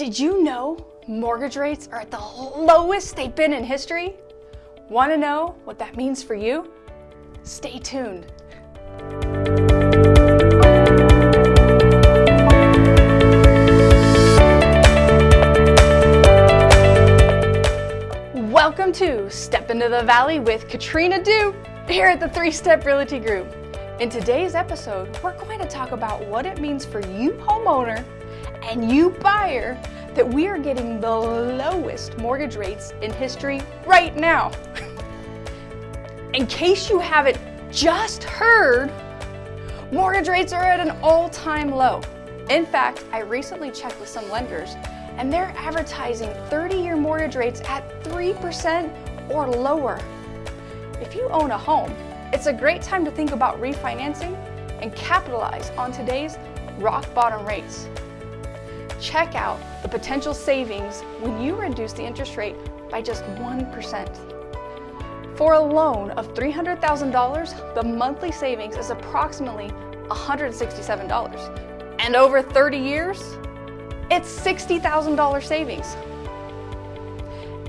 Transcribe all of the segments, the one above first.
Did you know mortgage rates are at the lowest they've been in history? Want to know what that means for you? Stay tuned. Welcome to Step into the Valley with Katrina Dew here at the Three Step Realty Group. In today's episode, we're going to talk about what it means for you homeowner and you buyer that we are getting the lowest mortgage rates in history right now. in case you haven't just heard, mortgage rates are at an all-time low. In fact, I recently checked with some lenders and they're advertising 30-year mortgage rates at 3% or lower. If you own a home, it's a great time to think about refinancing and capitalize on today's rock bottom rates. Check out the potential savings when you reduce the interest rate by just 1%. For a loan of $300,000, the monthly savings is approximately $167. And over 30 years, it's $60,000 savings.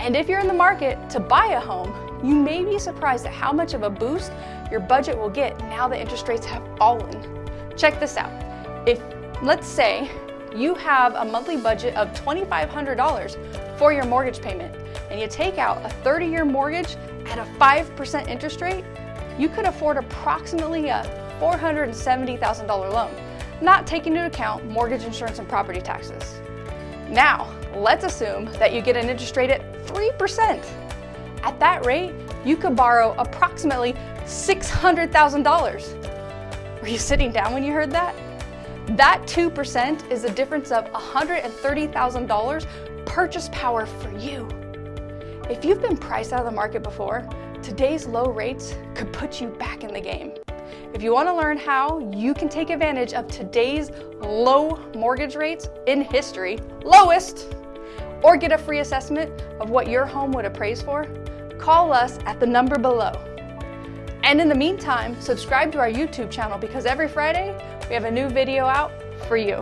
And if you're in the market to buy a home, you may be surprised at how much of a boost your budget will get now that interest rates have fallen. Check this out. If, let's say, you have a monthly budget of $2,500 for your mortgage payment and you take out a 30-year mortgage at a 5% interest rate, you could afford approximately a $470,000 loan, not taking into account mortgage insurance and property taxes. Now, let's assume that you get an interest rate at 3%. At that rate, you could borrow approximately $600,000. Were you sitting down when you heard that? That 2% is a difference of $130,000 purchase power for you. If you've been priced out of the market before, today's low rates could put you back in the game. If you want to learn how you can take advantage of today's low mortgage rates in history, lowest, or get a free assessment of what your home would appraise for, call us at the number below. And in the meantime, subscribe to our YouTube channel because every Friday we have a new video out for you.